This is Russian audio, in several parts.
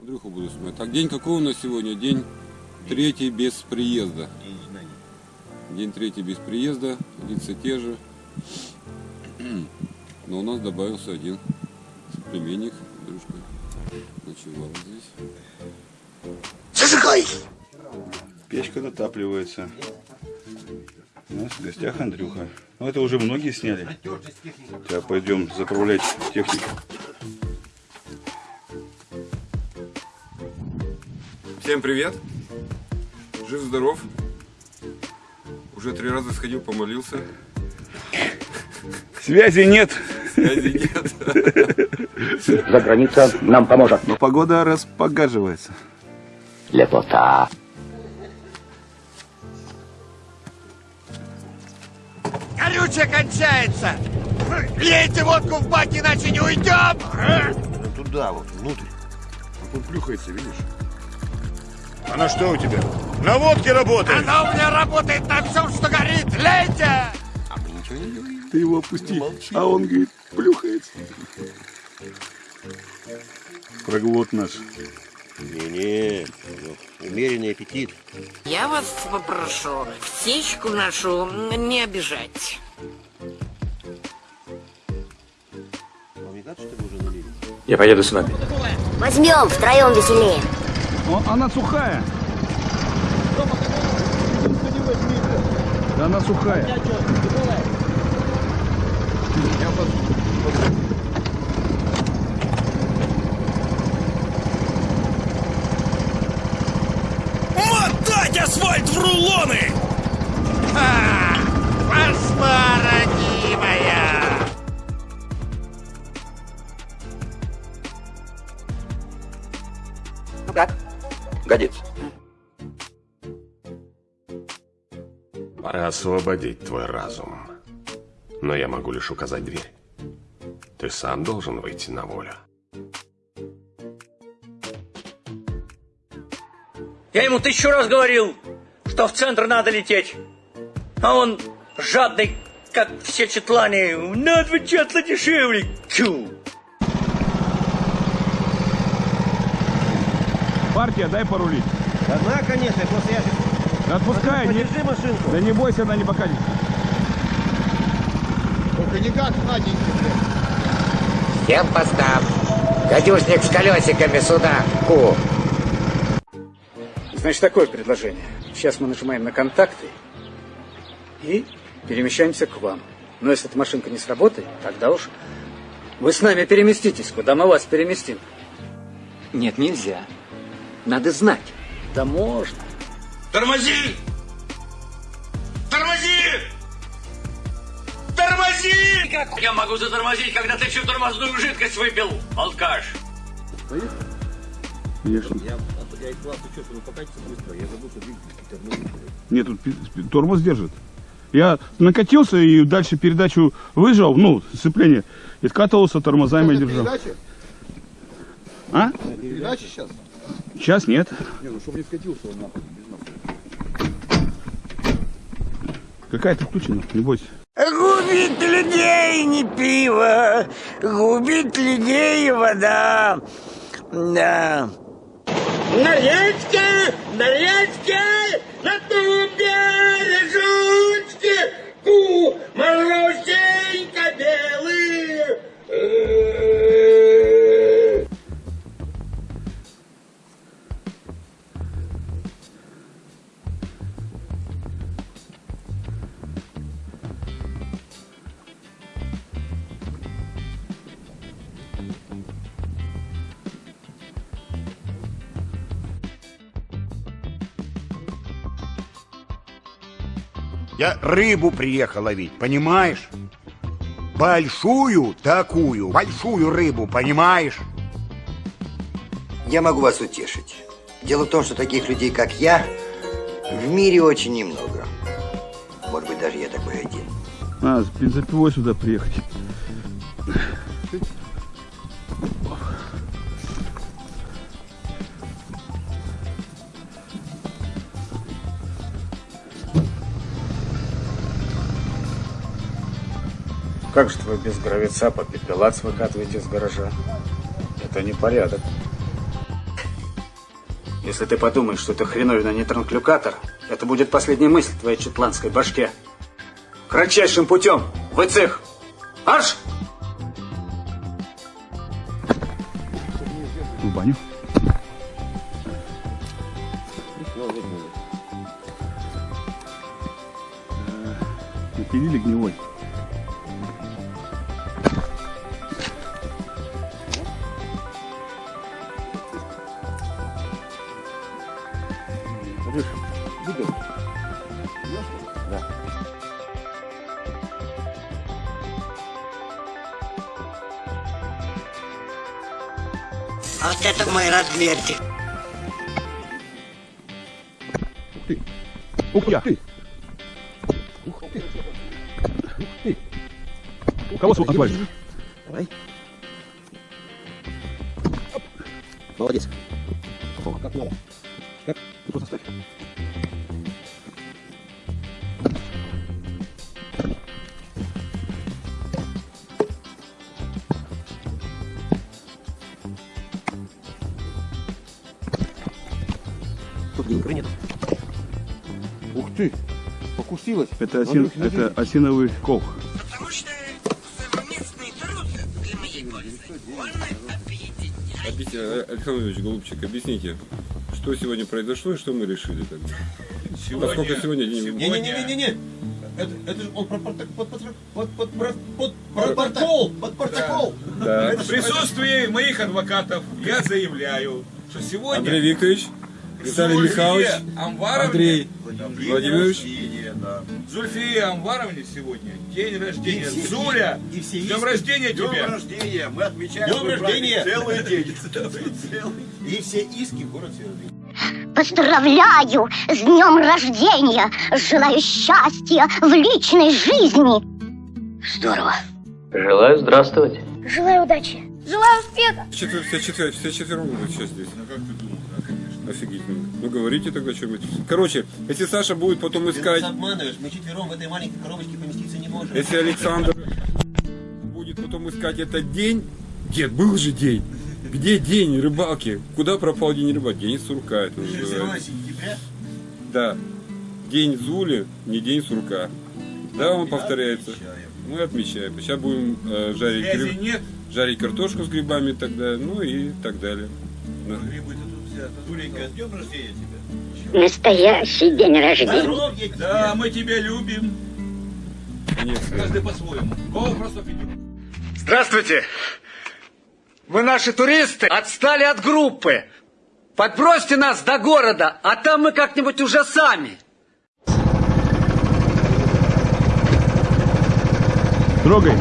Андрюху буду смотреть. Так, день какой у нас сегодня? День третий без приезда. День третий без приезда, лица те же. Но у нас добавился один соплеменник, Андрюшка. Ночевал здесь. Зажигай! Печка дотапливается. У нас в гостях Андрюха. Ну, это уже многие сняли. Сейчас пойдем заправлять технику. Всем привет! Жив-здоров! Уже три раза сходил, помолился. Связи нет, Связи нет. За граница нам поможет. но погода распогаживается. Лепота. Горючее кончается! Лейте водку в бак, иначе не уйдем! Туда вот, внутрь. Он плюхается, видишь? А на что у тебя? На водке работает! Она у меня работает на всем, что горит! Лейте! А мы ничего не говорим. Ты его опусти, а он, говорит, плюхается. Проглот наш. Не-не, умеренный аппетит. Я вас попрошу птичку нашу не обижать. Я поеду с вами. Возьмем, втроем веселее. она сухая. Да она сухая. Мотать асфальт в рулоны! Ха! Пошла, Годится. Пора освободить твой разум. Но я могу лишь указать дверь. Ты сам должен выйти на волю. Я ему тысячу раз говорил, что в центр надо лететь. А он жадный, как все четлане. На два четла дешевле. Тю. Партия, дай порулить. Одна, конечно, просто я же... Да Отпускай, не, Подержи машинку. да не бойся, она не покатится. Всем постав. Гадюшник с колесиками сюда. Ку. Значит, такое предложение. Сейчас мы нажимаем на контакты и перемещаемся к вам. Но если эта машинка не сработает, тогда уж вы с нами переместитесь, куда мы вас переместим. Нет, нельзя. Надо знать. Да можно. Тормози! Тормози! Тормози! Как я могу затормозить, когда ты всю тормозную жидкость выпил, алкаш? Конечно. Нет, тут пи- пи- тормоз держит. Я накатился и дальше передачу выжал, ну, сцепление, и скатывался, тормозами держал. А? Передача сейчас? Сейчас нет. Не, ну чтобы не скатился он нахуй. без нахуй. Какая-то включена, не бойся. Губит людей не пиво, губит людей вода. Да. На речке, на речке, на тубе лежучки, ку, морозенько белые. Я рыбу приехал ловить, понимаешь? Большую такую, большую рыбу, понимаешь? Я могу вас утешить. Дело в том, что таких людей, как я, в мире очень немного. Может быть, даже я такой один. А, бензопилой сюда приехать. Как же вы без гравица по пепелац выкатываете из гаража? Это не порядок. Если ты подумаешь, что это хреновина не транклюкатор, это будет последняя мысль в твоей четландской башке. Кратчайшим путем в цех. Аж! В баню. Напилили гнилой. Вот это мой размерчик. Ух ты! Ух ты! Ух ты! Кого сюда отвалишь? Давай. Молодец. Тут денег нет. Ух ты, покусилась. Это, осин, это осиновый кол. Объясни, э, Александр Ильич Голубчик, объясните, что сегодня произошло и что мы решили тогда? Поскольку сегодня день... Не-не-не-не-не. Это, это же он про проток- под, под, под, под, протокол. Под протокол. Да. В присутствии моих адвокатов я заявляю, что сегодня Андрей Викторович, Виталий Михайлович, Амваровне Андрей день Владимирович. да. Зульфие Амваровне сегодня день рождения. И все- Зуля, и все днем рождения Днем тебе. рождения. Мы отмечаем Днем рождения. целый день. Целый. И все иски в город Северный. Поздравляю с днем рождения! Желаю счастья в личной жизни! Здорово! Желаю здравствовать. Желаю удачи! Желаю успеха! Четвер, все, четвер, все четвером будут сейчас здесь. Ну как ты да, конечно. Офигительно. Ну говорите тогда что-нибудь. Короче, если Саша будет потом Ты искать, нас обманываешь. Мы четвером в этой маленькой коробочке поместиться не можем. если Александр будет потом искать этот день, дед, был же день. Где день рыбалки? Куда пропал день рыбалки? День сурка это 17 называется. сентября. Да. День Зули, не день сурка. Да, он повторяется. Мы отмечаем. Сейчас будем э, жарить, гриб- жарить картошку с грибами тогда, ну и так далее. Да. Зуленька, с днем рождения тебя. Настоящий день рождения! Да, мы тебя любим. Нет, Каждый по-своему. Здравствуйте! Вы наши туристы отстали от группы. Подбросьте нас до города, а там мы как-нибудь уже сами. Трогай.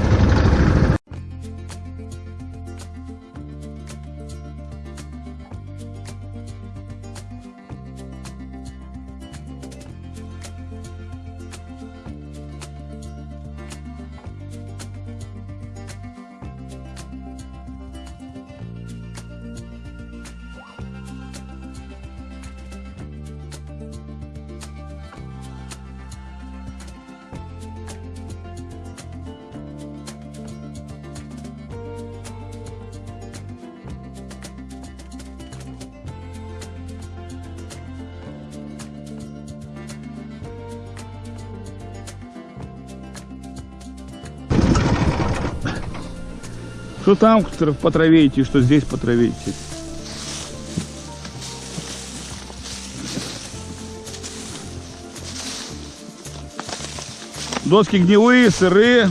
Что там по траве идти, что здесь по траве идти. Доски гнилые, сырые.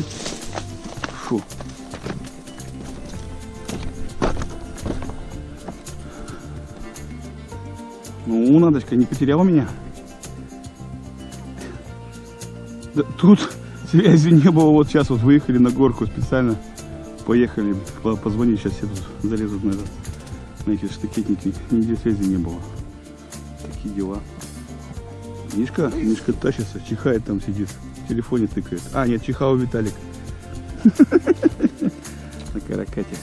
Фу. Ну, Надочка, не потеряла меня? Да, тут связи не было. Вот сейчас вот выехали на горку специально. Поехали. По- Позвонить сейчас все залезут на, этот, на эти штакетники. Нигде связи не было. Такие дела. Мишка, Мишка тащится, чихает там сидит. В телефоне тыкает. А, нет, чихал Виталик. На каракате.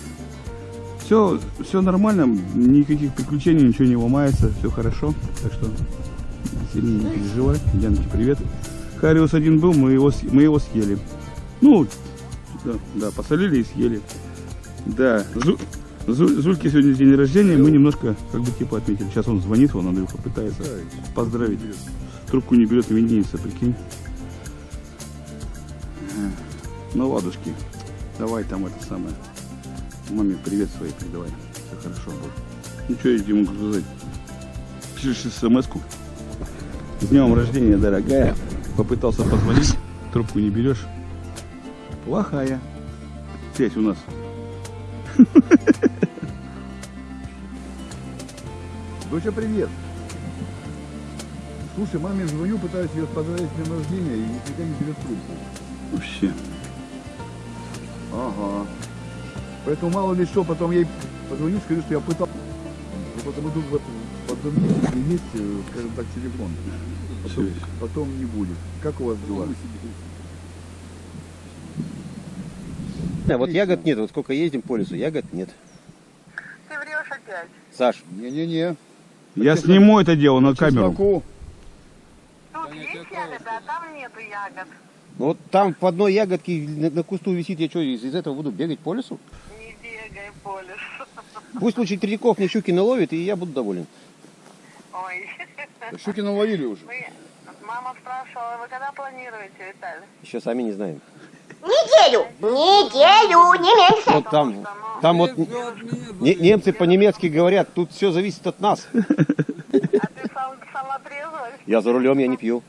Все, все нормально, никаких приключений, ничего не ломается, все хорошо. Так что сильно не переживай. Яночке привет. Хариус один был, мы его, мы его съели. Ну, Да, да, посолили и съели. Да, Зу- Зу- Зульки сегодня день рождения, мы немножко как бы типа отметили. Сейчас он звонит, он Андрюха пытается поздравить. Трубку не берет, именинница, прикинь. Ну ладушки, давай там это самое. Маме привет своей передавай. Все хорошо будет. Ну что я могу сказать? Пишешь смс-ку. С днем рождения, дорогая. Попытался позвонить, трубку не берешь. Плохая. Связь у нас. Доча, привет. Слушай, маме звоню, пытаюсь ее поздравить с днем рождения и никогда не берет трубку. Вообще. Ага. Поэтому мало ли что, потом ей позвоню, скажу, что я пытался. Ну, потому тут вот в одном месте есть, скажем так, телефон. Потом, потом не будет. Как у вас дела? Да, вот ягод нет, вот сколько ездим по лесу, ягод нет. Ты врешь опять. Саш, Не-не-не. Я сниму это дело на камеру. Чесноку. Тут есть ягоды, а там нету ягод. ну вот там по одной ягодке на, на кусту висит, я что, из, из этого буду бегать по лесу? Не бегай по лесу. Пусть лучше Третьяков мне щуки наловит, и я буду доволен. Ой. Щуки наловили уже. Вы... Мама спрашивала, вы когда планируете, Виталий? Еще сами не знаем. Неделю, неделю, не меньше. Вот там, там вот не- немцы по-немецки говорят, тут все зависит от нас. А ты сам, сама? Я за рулем, я не пью.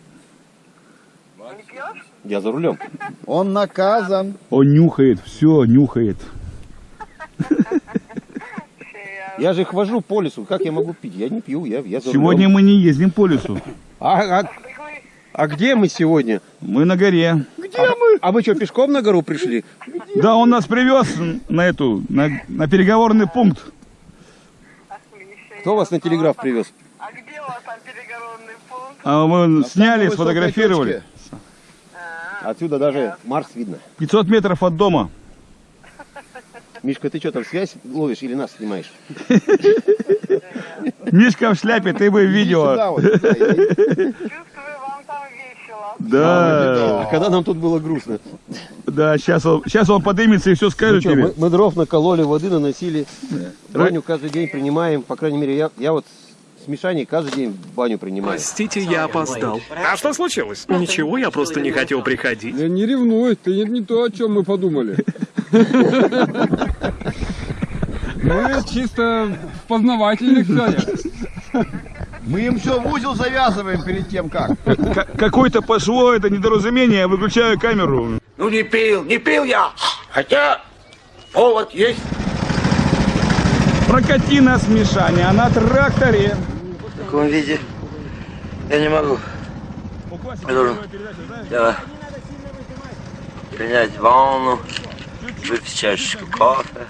Не пьешь? Я за рулем. Он наказан. Он нюхает, все, нюхает. Я же хожу по лесу, как я могу пить? Я не пью, я, я за Сегодня рулем. мы не ездим по лесу. А, а- а где мы сегодня? Мы на горе. Где мы? А вы что, пешком на гору пришли? Да, он нас привез на эту, на, на переговорный пункт. Кто вас на телеграф привез? А где у вас там переговорный пункт? А мы сняли, самой сфотографировали. Отсюда даже Марс видно. 500 метров от дома. Мишка, ты что там связь ловишь или нас снимаешь? Мишка в шляпе, ты бы видела. Да. А когда нам тут было грустно? Да, сейчас он, сейчас он подымется и все Ну скажет чё, тебе. мы, мы дров накололи, воды наносили. Баню каждый день принимаем. По крайней мере, я, я вот с Мишаней каждый день баню принимаю. Простите, я опоздал. А что случилось? Ничего, я просто не хотел приходить. Да не ревнуй, ты не, не то, о чем мы подумали. Мы чисто в познавательных целях. Мы им все в узел завязываем перед тем, как. Какое-то пошло это недоразумение, я выключаю камеру. Ну не пил, не пил я. Хотя повод есть. Прокати нас, Мишаня, на тракторе. В таком виде я не могу. Я должен я, принять ванну, выпить чашечку кофе.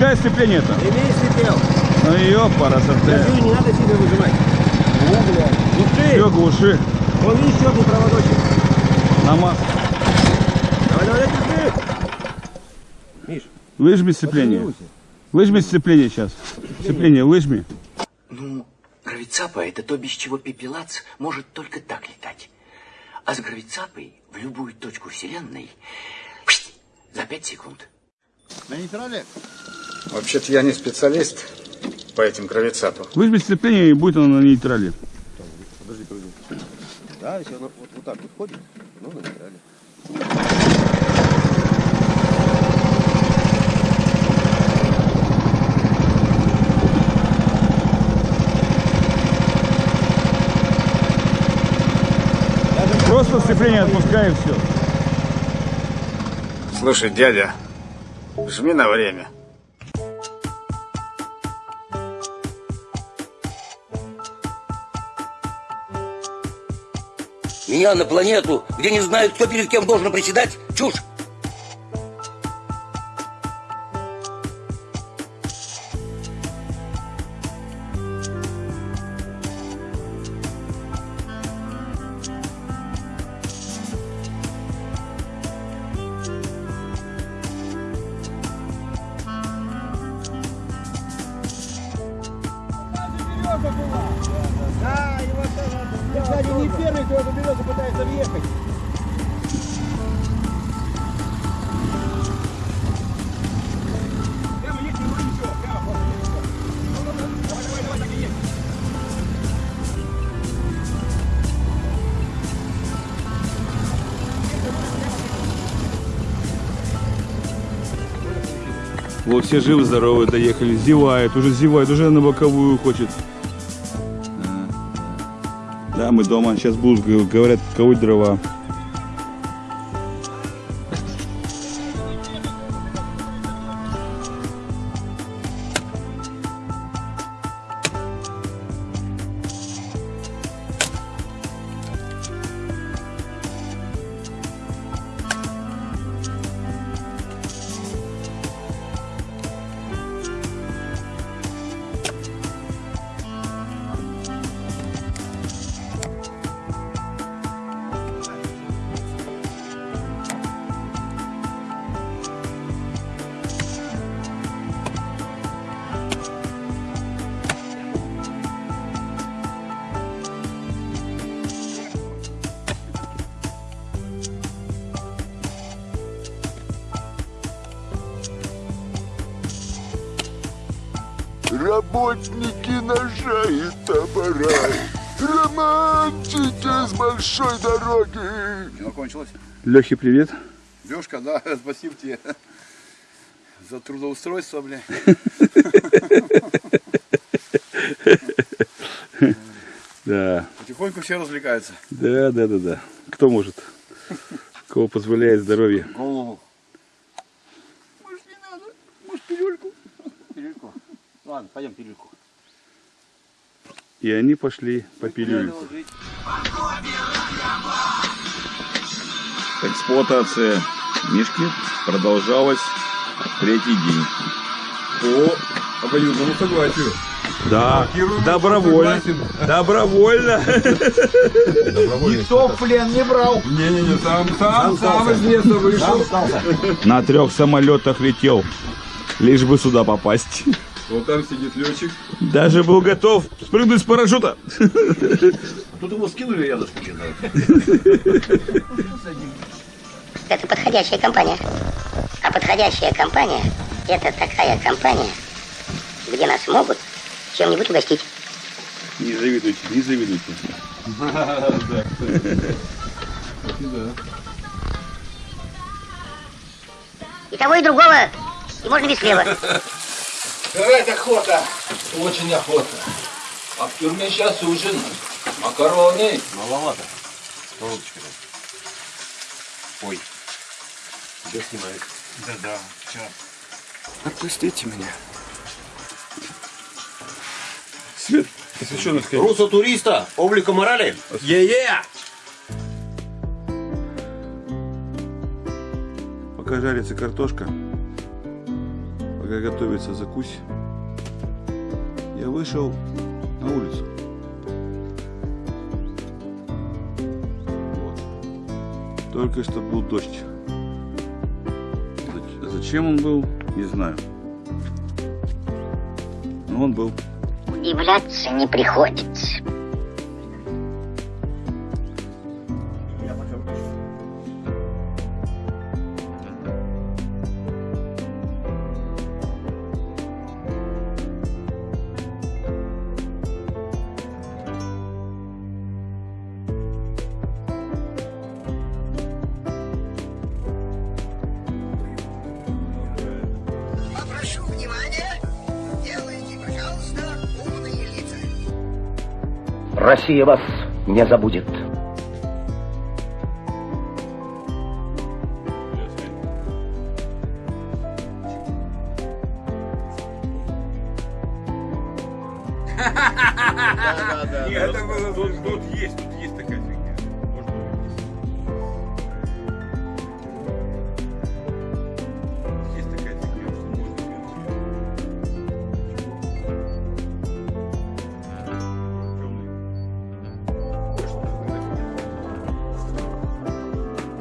Отпускай сцепление-то. Ремень слетел. Ну ёпара, Держи, не надо сильно выжимать. Глуши. Все, глуши. Вон видишь черный проводочек. Нама. Давай, давай, держи. Миш, Выжми сцепление. Выжми сцепление сейчас. Сцепление выжми. Ну, гравицапа – это то, без чего пепелац может только так летать. А с гравицапой в любую точку Вселенной за пять секунд. На нейтрале? Вообще-то я не специалист по этим гравицапам. Выжми сцепление и будет оно на нейтрале. подожди, подожди. Да, если оно вот, вот так вот ходит, ну, на нейтрале. Просто сцепление отпускай и все. Слушай, дядя, жми на время. Меня на планету, где не знают, кто перед кем должен приседать? Чушь! Вот все живы-здоровы доехали, зевает, уже зевает, уже на боковую хочет. Да, мы дома, сейчас будут, говорят, ковать дрова. Работники ножа и топора. Романтики с большой дороги. Кино кончилось. Лехе, привет. Лешка, да, спасибо тебе за трудоустройство, бля. Да, Потихоньку все развлекаются. да, да, да, да. Кто может? Кого позволяет здоровье? Голову. Может, не надо? Может, пилюльку? Пилюльку. Ладно, пойдем пилюльку. И они пошли по пилюльку. Эксплуатация Мишки продолжалась третий день. По обоюдному согласию. Да, Блокируем, добровольно. Добровольно. Никто в плен не брал. Не-не-не, сам, сам, сам из леса вышел. На трех самолетах летел, лишь бы сюда попасть. Вот там сидит летчик. Даже был готов спрыгнуть с парашюта. Тут его скинули рядышком. Это подходящая компания. А подходящая компания – это такая компания, где нас могут чем-нибудь угостить. Не завидуйте, не завидуйте. И того, и другого, и можно без хлеба. Жрать охота. Очень охота. А в тюрьме сейчас ужин. Макароны. Маловато. Сковородочка Ой. Тебя снимает. Да-да, сейчас. Отпустите меня. Свет, освещенный скорее. Русо туриста, облика морали. Е-е! Пока жарится картошка, пока готовится закусь, я вышел на улицу. Вот. Только что был дождь. Зач- Зачем он был, не знаю. Но он был. Удивляться не приходится. Россия вас не забудет.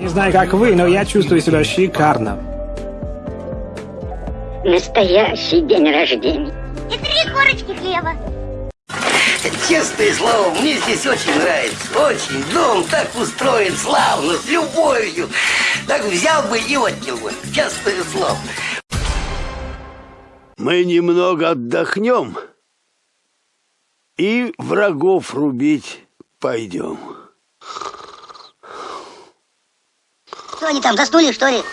Не знаю, как вы, но я чувствую себя шикарно. Настоящий день рождения. И три корочки хлеба. Честное слово, мне здесь очень нравится. Очень. Дом так устроен славно, с любовью. Так взял бы и отнял бы. Честное слово. Мы немного отдохнем и врагов рубить пойдем. Что они там, заснули, что ли?